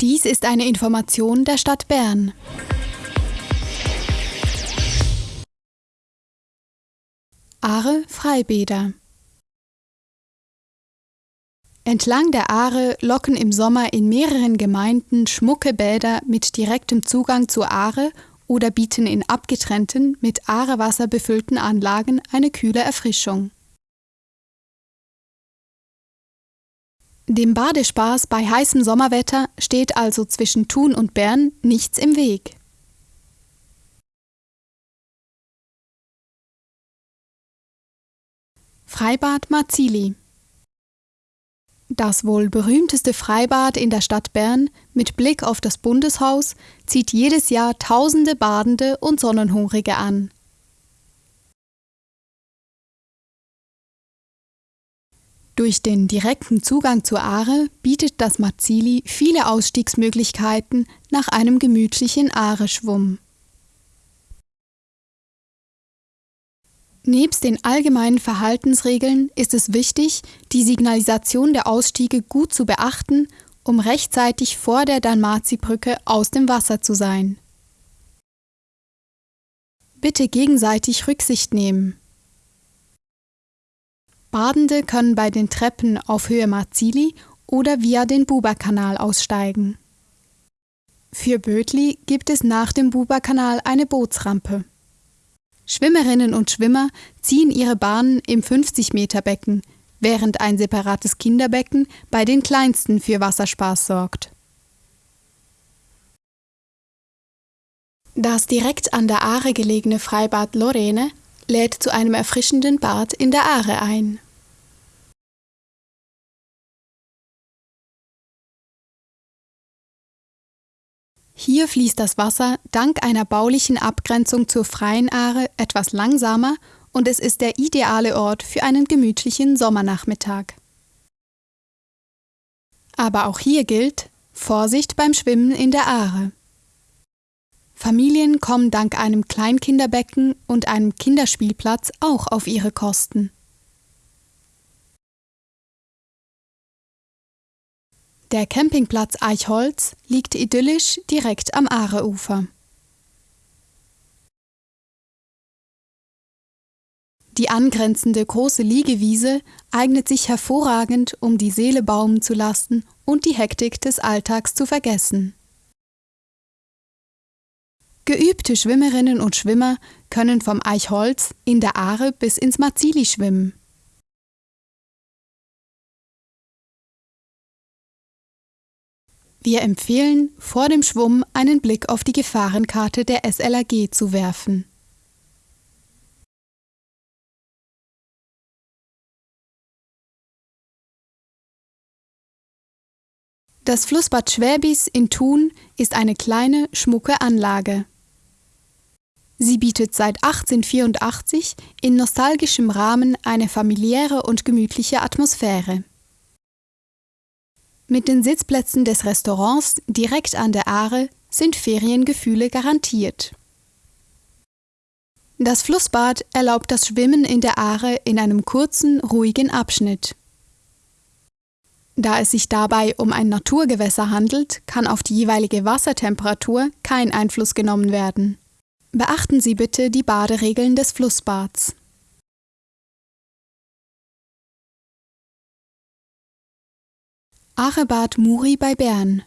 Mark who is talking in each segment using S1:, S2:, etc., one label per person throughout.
S1: Dies ist eine Information der Stadt Bern. Aare Freibäder Entlang der Aare locken im Sommer in mehreren Gemeinden schmucke Bäder mit direktem Zugang zur Aare oder bieten in abgetrennten, mit Aarewasser befüllten Anlagen eine kühle Erfrischung. Dem Badespaß bei heißem Sommerwetter steht also zwischen Thun und Bern nichts im Weg. Freibad Marzili Das wohl berühmteste Freibad in der Stadt Bern mit Blick auf das Bundeshaus zieht jedes Jahr tausende Badende und Sonnenhungrige an. Durch den direkten Zugang zur Aare bietet das Marzili viele Ausstiegsmöglichkeiten nach einem gemütlichen Aare-Schwumm. Nebst den allgemeinen Verhaltensregeln ist es wichtig, die Signalisation der Ausstiege gut zu beachten, um rechtzeitig vor der Dalmazi-Brücke aus dem Wasser zu sein. Bitte gegenseitig Rücksicht nehmen. Badende können bei den Treppen auf Höhe Marzili oder via den Buberkanal aussteigen. Für Bödli gibt es nach dem Buberkanal eine Bootsrampe. Schwimmerinnen und Schwimmer ziehen ihre Bahnen im 50-Meter-Becken, während ein separates Kinderbecken bei den Kleinsten für Wasserspaß sorgt. Das direkt an der Aare gelegene Freibad Lorene lädt zu einem erfrischenden Bad in der Aare ein. Hier fließt das Wasser dank einer baulichen Abgrenzung zur freien Aare etwas langsamer und es ist der ideale Ort für einen gemütlichen Sommernachmittag. Aber auch hier gilt Vorsicht beim Schwimmen in der Aare. Familien kommen dank einem Kleinkinderbecken und einem Kinderspielplatz auch auf ihre Kosten. Der Campingplatz Eichholz liegt idyllisch direkt am Aareufer. Die angrenzende große Liegewiese eignet sich hervorragend, um die Seele baumen zu lassen und die Hektik des Alltags zu vergessen. Geübte Schwimmerinnen und Schwimmer können vom Eichholz in der Aare bis ins Marzili schwimmen. Wir empfehlen, vor dem Schwumm einen Blick auf die Gefahrenkarte der SLAG zu werfen. Das Flussbad Schwäbis in Thun ist eine kleine, schmucke Anlage. Sie bietet seit 1884 in nostalgischem Rahmen eine familiäre und gemütliche Atmosphäre. Mit den Sitzplätzen des Restaurants direkt an der Aare sind Feriengefühle garantiert. Das Flussbad erlaubt das Schwimmen in der Aare in einem kurzen, ruhigen Abschnitt. Da es sich dabei um ein Naturgewässer handelt, kann auf die jeweilige Wassertemperatur kein Einfluss genommen werden. Beachten Sie bitte die Baderegeln des Flussbads. Arebad Muri bei Bern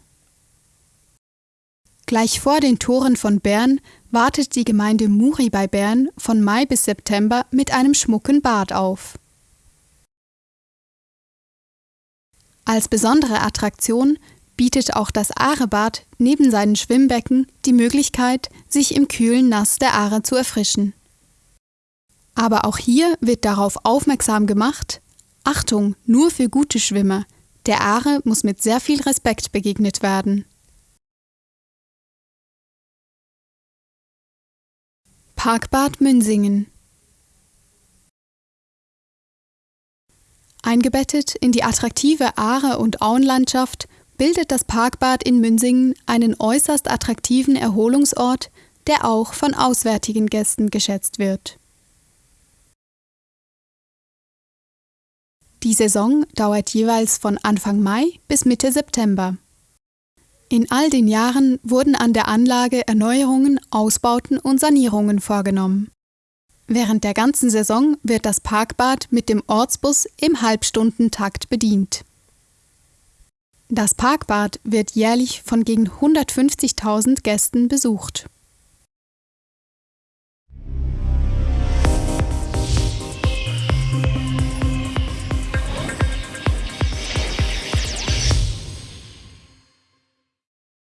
S1: Gleich vor den Toren von Bern wartet die Gemeinde Muri bei Bern von Mai bis September mit einem schmucken Bad auf. Als besondere Attraktion bietet auch das Aarebad neben seinen Schwimmbecken die Möglichkeit, sich im kühlen Nass der Aare zu erfrischen. Aber auch hier wird darauf aufmerksam gemacht, Achtung, nur für gute Schwimmer, der Aare muss mit sehr viel Respekt begegnet werden. Parkbad Münsingen Eingebettet in die attraktive Aare- und Auenlandschaft bildet das Parkbad in Münsingen einen äußerst attraktiven Erholungsort, der auch von auswärtigen Gästen geschätzt wird. Die Saison dauert jeweils von Anfang Mai bis Mitte September. In all den Jahren wurden an der Anlage Erneuerungen, Ausbauten und Sanierungen vorgenommen. Während der ganzen Saison wird das Parkbad mit dem Ortsbus im Halbstundentakt bedient. Das Parkbad wird jährlich von gegen 150.000 Gästen besucht.